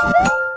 you